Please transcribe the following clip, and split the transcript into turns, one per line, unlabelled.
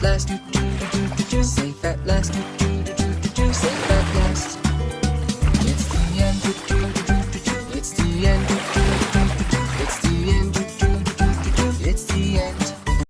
at last. Safe at last. Safe at last. It's the end. It's the end. It's the end.